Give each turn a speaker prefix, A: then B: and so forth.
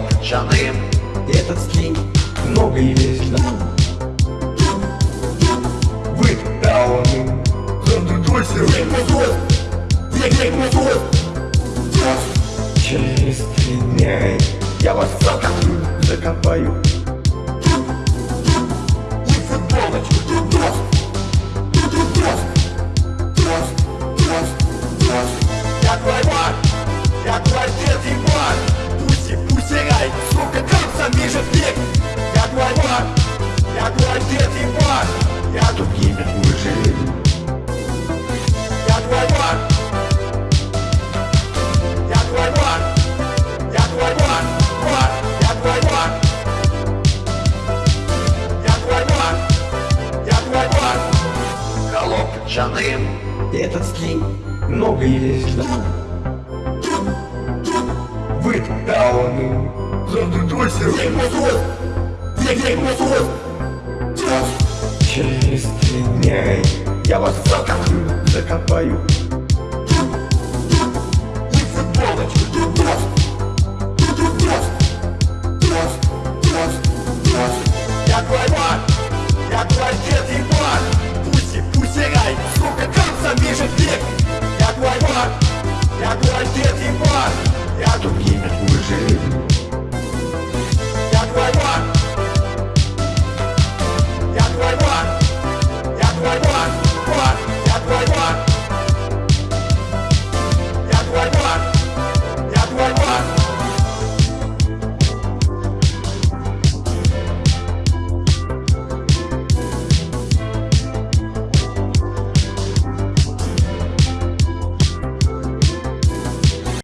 A: Итог Этот стиль много и весело Вы дауны. Зандуйся Через три дня Я вас закопаю. Жаным. Этот скин Много есть. Вы дауны
B: век мозгов
A: Через три дня Я вас закопаю, закопаю
B: Я твой и бар Я
A: Тут
B: Я твой бар